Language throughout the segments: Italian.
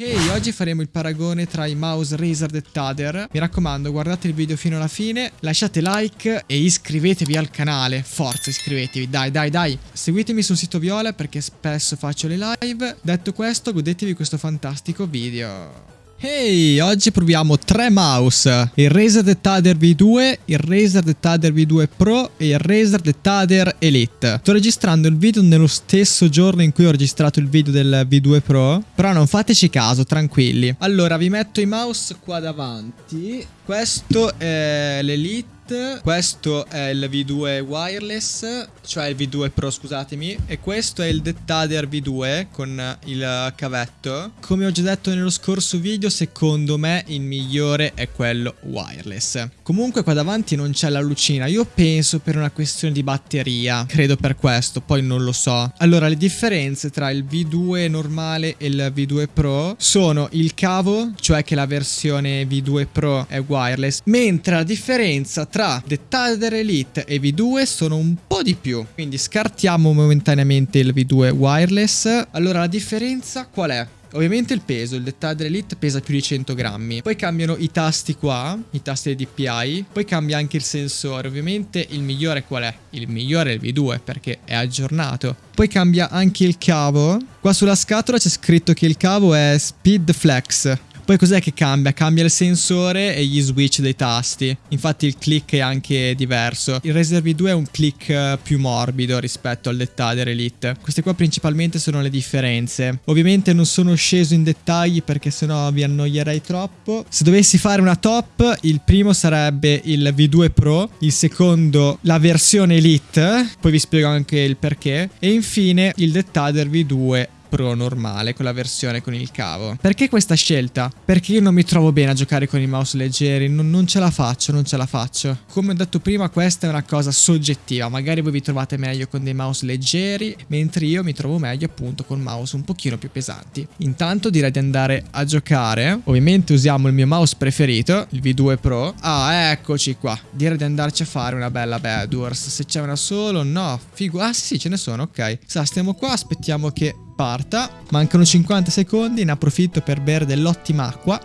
Ehi, oggi faremo il paragone tra i mouse Razer e Tader. Mi raccomando, guardate il video fino alla fine, lasciate like e iscrivetevi al canale. Forza, iscrivetevi, dai, dai, dai. Seguitemi sul sito Viola perché spesso faccio le live. Detto questo, godetevi questo fantastico video. Ehi, oggi proviamo tre mouse, il Razer Tader V2, il Razer Tader V2 Pro e il Razer Tader Elite. Sto registrando il video nello stesso giorno in cui ho registrato il video del V2 Pro, però non fateci caso, tranquilli. Allora, vi metto i mouse qua davanti. Questo è l'Elite questo è il V2 wireless, cioè il V2 Pro scusatemi, e questo è il Dettader V2 con il cavetto. Come ho già detto nello scorso video, secondo me il migliore è quello wireless. Comunque qua davanti non c'è la lucina, io penso per una questione di batteria, credo per questo, poi non lo so. Allora, le differenze tra il V2 normale e il V2 Pro sono il cavo, cioè che la versione V2 Pro è wireless, mentre la differenza tra tra The Tather Elite e V2 sono un po' di più. Quindi scartiamo momentaneamente il V2 wireless. Allora la differenza qual è? Ovviamente il peso, il Dettader Elite pesa più di 100 grammi. Poi cambiano i tasti qua, i tasti DPI. Poi cambia anche il sensore. Ovviamente il migliore qual è? Il migliore è il V2 perché è aggiornato. Poi cambia anche il cavo. Qua sulla scatola c'è scritto che il cavo è Speed Flex. Poi cos'è che cambia? Cambia il sensore e gli switch dei tasti. Infatti il click è anche diverso. Il Razer V2 è un click eh, più morbido rispetto al Dettader Elite. Queste qua principalmente sono le differenze. Ovviamente non sono sceso in dettagli perché sennò vi annoierei troppo. Se dovessi fare una top, il primo sarebbe il V2 Pro, il secondo la versione Elite, poi vi spiego anche il perché, e infine il Dettader V2 Pro normale con la versione con il cavo. Perché questa scelta? Perché io non mi trovo bene a giocare con i mouse leggeri, non, non, ce la faccio, non ce la faccio. Come ho detto prima questa è una cosa soggettiva, magari voi vi trovate meglio con dei mouse leggeri, mentre io mi trovo meglio appunto con mouse un pochino più pesanti. Intanto direi di andare a giocare, ovviamente usiamo il mio mouse preferito, il V2 Pro. Ah, eccoci qua, direi di andarci a fare una bella Bad Wars. Se c'è una solo, no, figo. Ah sì, ce ne sono, ok. Sa, stiamo qua, aspettiamo che parta. Mancano 50 secondi, ne approfitto per bere dell'ottima acqua.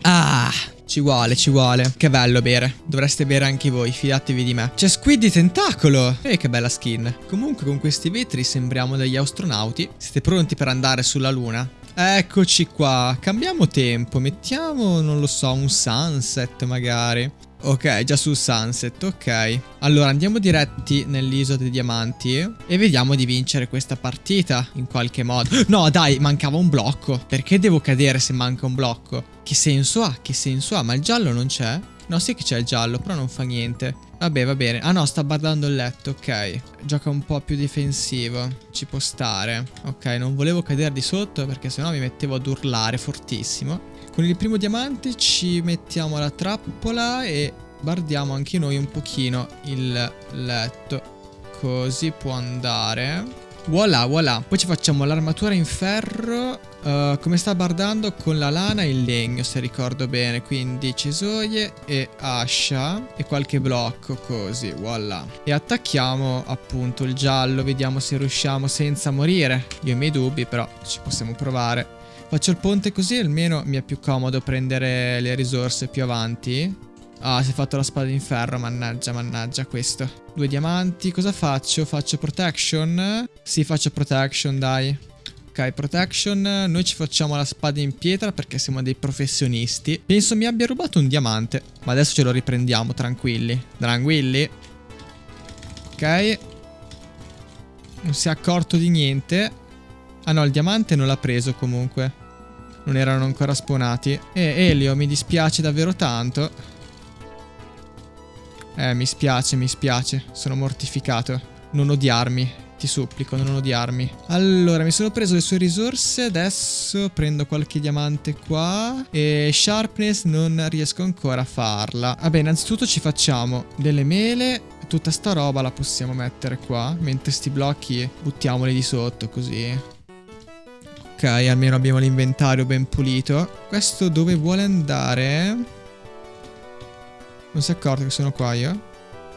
Ah, ci vuole, ci vuole. Che bello bere. Dovreste bere anche voi, fidatevi di me. C'è Squid di tentacolo. E che bella skin. Comunque con questi vetri sembriamo degli astronauti. Siete pronti per andare sulla luna? Eccoci qua. Cambiamo tempo. Mettiamo, non lo so, un sunset magari. Ok, già sul sunset, ok. Allora andiamo diretti nell'isola dei diamanti e vediamo di vincere questa partita in qualche modo. No dai, mancava un blocco. Perché devo cadere se manca un blocco? Che senso ha? Che senso ha? Ma il giallo non c'è? No, sì che c'è il giallo, però non fa niente. Vabbè, va bene. Ah no, sta guardando il letto, ok. Gioca un po' più difensivo. Ci può stare. Ok, non volevo cadere di sotto perché sennò mi mettevo ad urlare fortissimo. Con il primo diamante ci mettiamo la trappola e guardiamo anche noi un pochino il letto. Così può andare. Voilà, voilà. Poi ci facciamo l'armatura in ferro. Uh, come sta bardando con la lana e il legno, se ricordo bene. Quindi cesoie e ascia e qualche blocco, così, voilà. E attacchiamo appunto il giallo, vediamo se riusciamo senza morire. Io ho i miei dubbi, però ci possiamo provare. Faccio il ponte così almeno mi è più comodo prendere le risorse più avanti. Ah, si è fatto la spada in ferro, mannaggia, mannaggia questo. Due diamanti, cosa faccio? Faccio protection? Sì, faccio protection, dai. Ok, protection, noi ci facciamo la spada in pietra perché siamo dei professionisti. Penso mi abbia rubato un diamante, ma adesso ce lo riprendiamo, tranquilli. Tranquilli. Ok. Non si è accorto di niente. Ah no, il diamante non l'ha preso comunque. Non erano ancora spawnati. Eh, Elio, mi dispiace davvero tanto. Eh, mi spiace, mi spiace. Sono mortificato. Non odiarmi. Ti supplico, non odiarmi. Allora, mi sono preso le sue risorse. Adesso prendo qualche diamante qua. E sharpness non riesco ancora a farla. Vabbè, innanzitutto ci facciamo delle mele. Tutta sta roba la possiamo mettere qua. Mentre sti blocchi buttiamoli di sotto, così. Ok, almeno abbiamo l'inventario ben pulito. Questo dove vuole andare? Non si è accorto che sono qua io?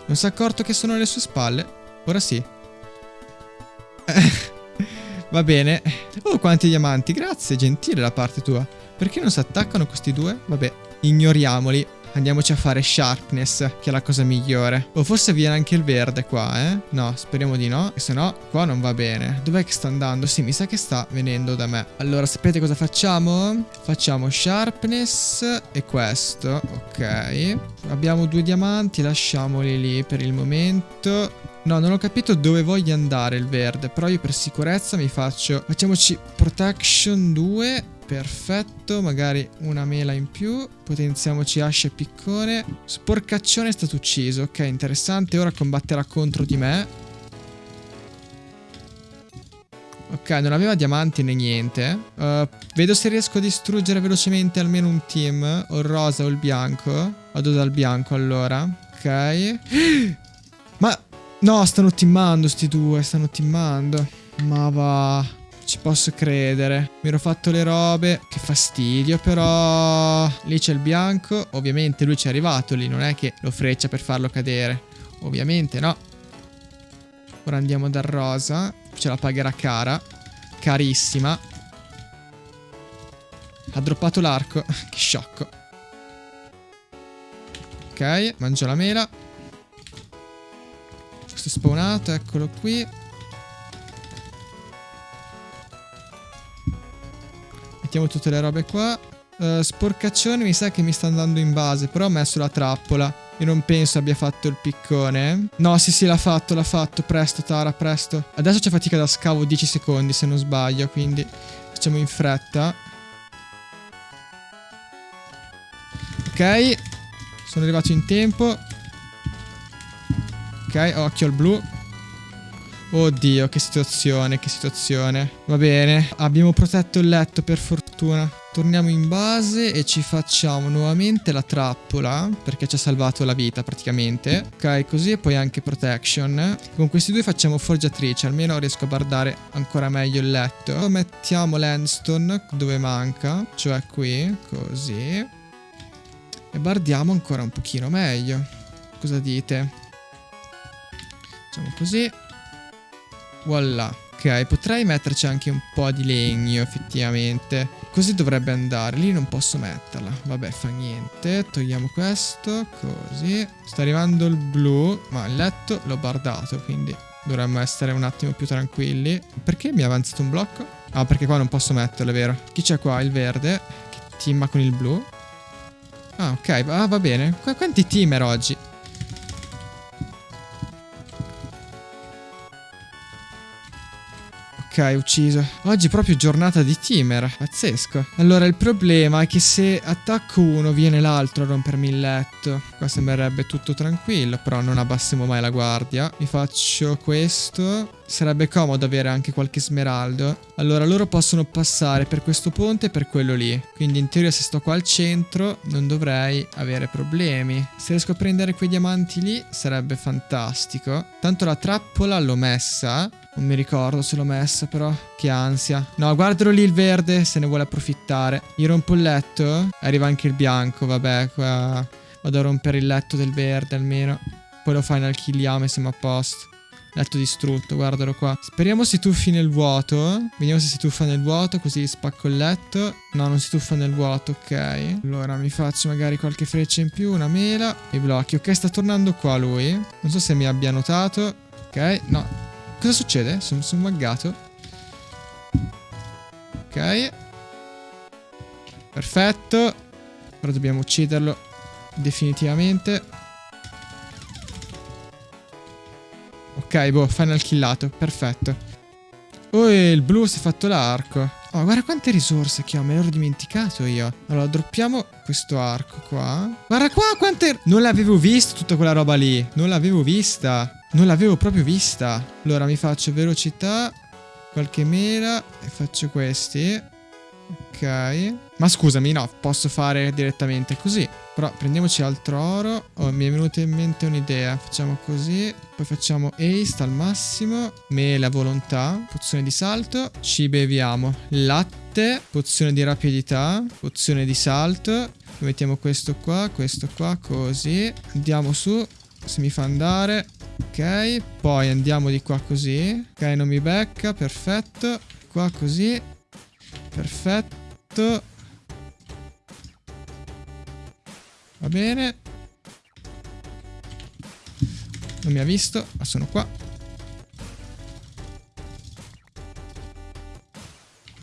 Non si è accorto che sono alle sue spalle? Ora sì. Va bene. Oh, quanti diamanti. Grazie, gentile da parte tua. Perché non si attaccano questi due? Vabbè, ignoriamoli. Andiamoci a fare sharpness, che è la cosa migliore. O forse viene anche il verde qua, eh? No, speriamo di no. Se no, qua non va bene. Dov'è che sta andando? Sì, mi sa che sta venendo da me. Allora, sapete cosa facciamo? Facciamo sharpness e questo. Ok. Abbiamo due diamanti, lasciamoli lì per il momento. No, non ho capito dove voglia andare il verde, però io per sicurezza mi faccio... Facciamoci protection 2 Perfetto, magari una mela in più. Potenziamoci ascia e piccone. Sporcaccione è stato ucciso. Ok, interessante. Ora combatterà contro di me. Ok, non aveva diamanti né niente. Uh, vedo se riesco a distruggere velocemente almeno un team. O il rosa o il bianco. Vado dal bianco allora. Ok. Ma... No, stanno teamando sti due. Stanno teamando. Ma va... Ci posso credere. Mi ero fatto le robe. Che fastidio, però... Lì c'è il bianco. Ovviamente lui ci è arrivato lì. Non è che lo freccia per farlo cadere. Ovviamente no. Ora andiamo dal rosa. Ce la pagherà cara. Carissima. Ha droppato l'arco. che sciocco. Ok, mangio la mela. Questo spawnato, eccolo qui. Mettiamo tutte le robe qua. Uh, sporcaccione mi sa che mi sta andando in base, però ho messo la trappola. Io non penso abbia fatto il piccone. No, sì, sì, l'ha fatto, l'ha fatto. Presto, Tara, presto. Adesso c'è fatica da scavo 10 secondi, se non sbaglio, quindi facciamo in fretta. Ok. Sono arrivato in tempo. Ok, occhio al blu. Oddio, che situazione, che situazione. Va bene, abbiamo protetto il letto per fortuna. Torniamo in base e ci facciamo nuovamente la trappola, perché ci ha salvato la vita praticamente. Ok, così e poi anche protection. Con questi due facciamo forgiatrice, almeno riesco a bardare ancora meglio il letto. Mettiamo landstone dove manca, cioè qui, così. E bardiamo ancora un pochino meglio. Cosa dite? Facciamo così. Voilà. Ok, potrei metterci anche un po' di legno, effettivamente. Così dovrebbe andare. Lì non posso metterla. Vabbè, fa niente. Togliamo questo. Così. Sta arrivando il blu. Ma il letto l'ho bardato, quindi dovremmo essere un attimo più tranquilli. Perché mi è avanzato un blocco? Ah, perché qua non posso metterlo, è vero. Chi c'è qua? Il verde. Che teama con il blu. Ah, ok. Ah, va bene. Qu quanti teamer oggi? Ok, ucciso. Oggi è proprio giornata di teamer. Pazzesco. Allora, il problema è che se attacco uno viene l'altro a rompermi il letto. Qua sembrerebbe tutto tranquillo, però non abbassiamo mai la guardia. Mi faccio questo. Sarebbe comodo avere anche qualche smeraldo. Allora, loro possono passare per questo ponte e per quello lì. Quindi in teoria se sto qua al centro non dovrei avere problemi. Se riesco a prendere quei diamanti lì sarebbe fantastico. Tanto la trappola l'ho messa. Non mi ricordo se l'ho messa però. Che ansia. No, guardalo lì il verde se ne vuole approfittare. Gli rompo il letto. Arriva anche il bianco, vabbè. Qua vado a rompere il letto del verde almeno. Poi lo final killiamo e siamo a posto. Letto distrutto, guardalo qua. Speriamo si tuffi nel vuoto. Vediamo se si tuffa nel vuoto, così spacco il letto. No, non si tuffa nel vuoto, ok. Allora mi faccio magari qualche freccia in più, una mela. I blocchi. Ok, sta tornando qua lui. Non so se mi abbia notato. Ok, no. Cosa succede? Sono, sono buggato. Ok. Perfetto. Ora dobbiamo ucciderlo definitivamente. Ok, boh, final killato. Perfetto. Oh, il blu si è fatto l'arco. Oh, guarda quante risorse che ho, me l'ero dimenticato io. Allora, droppiamo questo arco qua. Guarda qua quante... Non l'avevo visto tutta quella roba lì. Non l'avevo vista. Non l'avevo proprio vista. Allora mi faccio velocità, qualche mela e faccio questi. Ok. Ma scusami, no, posso fare direttamente così. Però prendiamoci altro oro. Oh, mi è venuta in mente un'idea. Facciamo così. Poi facciamo haste al massimo. Mela volontà. Pozione di salto. Ci beviamo latte. Pozione di rapidità. Pozione di salto. Mettiamo questo qua, questo qua, così. Andiamo su. Se mi fa andare. Ok, poi andiamo di qua così. Ok, non mi becca, perfetto. qua così. Perfetto. Va bene. Non mi ha visto, ma sono qua.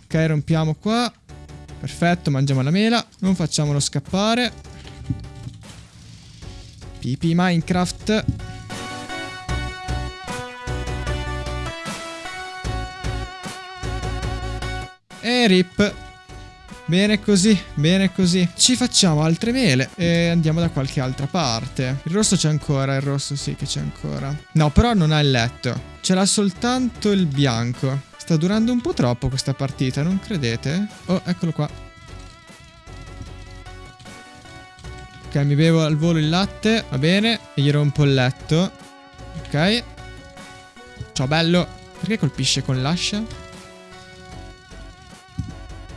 Ok, rompiamo qua. Perfetto, mangiamo la mela. Non facciamolo scappare. Pipi Minecraft. Rip. Bene così, bene così. Ci facciamo altre mele e andiamo da qualche altra parte. Il rosso c'è ancora, il rosso sì che c'è ancora. No, però non ha il letto. Ce l'ha soltanto il bianco. Sta durando un po' troppo questa partita, non credete? Oh, eccolo qua. Ok, mi bevo al volo il latte, va bene. E gli rompo il letto. Ok. Ciao bello. Perché colpisce con l'ascia?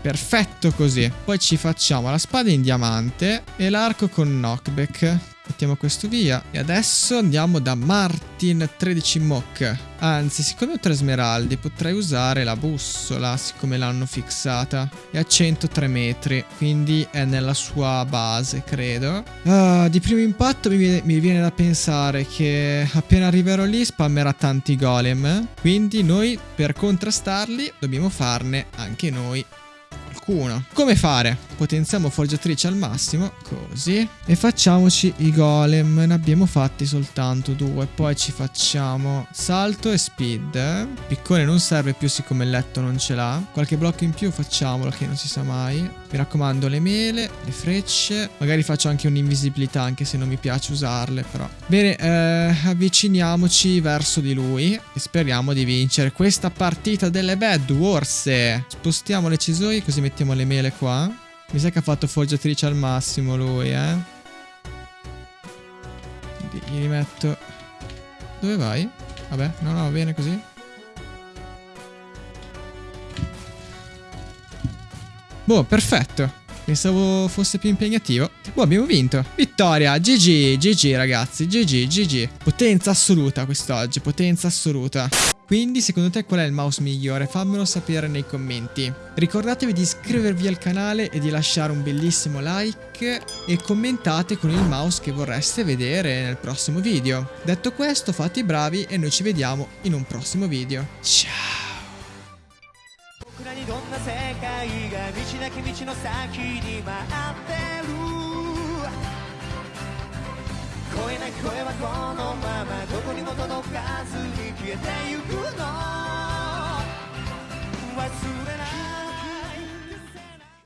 Perfetto così. Poi ci facciamo la spada in diamante e l'arco con knockback. Mettiamo questo via. E adesso andiamo da Martin 13 Mock. Anzi, siccome ho tre smeraldi, potrei usare la bussola, siccome l'hanno fissata. È a 103 metri, quindi è nella sua base, credo. Uh, di primo impatto mi viene, mi viene da pensare che appena arriverò lì spammerà tanti golem. Quindi noi, per contrastarli, dobbiamo farne anche noi qualcuno. Come fare? Potenziamo forgiatrice al massimo, così. E facciamoci i golem. Ne abbiamo fatti soltanto due. Poi ci facciamo salto e speed. Piccone non serve più siccome il letto non ce l'ha. Qualche blocco in più facciamolo che non si sa mai. Mi raccomando le mele, le frecce. Magari faccio anche un'invisibilità anche se non mi piace usarle però. Bene, eh, avviciniamoci verso di lui. E speriamo di vincere questa partita delle Bad Wars. Spostiamo le cisoie così mettiamo le mele qua. Mi sa che ha fatto foggiatrice al massimo lui, eh. Gli rimetto... Dove vai? Vabbè, no, no, va bene così. Boh, perfetto. Pensavo fosse più impegnativo. Boh, abbiamo vinto. Vittoria. GG, GG ragazzi. GG, GG. Potenza assoluta quest'oggi. Potenza assoluta. Quindi secondo te qual è il mouse migliore? Fammelo sapere nei commenti. Ricordatevi di iscrivervi al canale e di lasciare un bellissimo like e commentate con il mouse che vorreste vedere nel prossimo video. Detto questo fate i bravi e noi ci vediamo in un prossimo video. Ciao! にどんな世界が道なき道の先に待ってる。声ない声はこのままどこにも届かずに消えてゆくの。忘れない。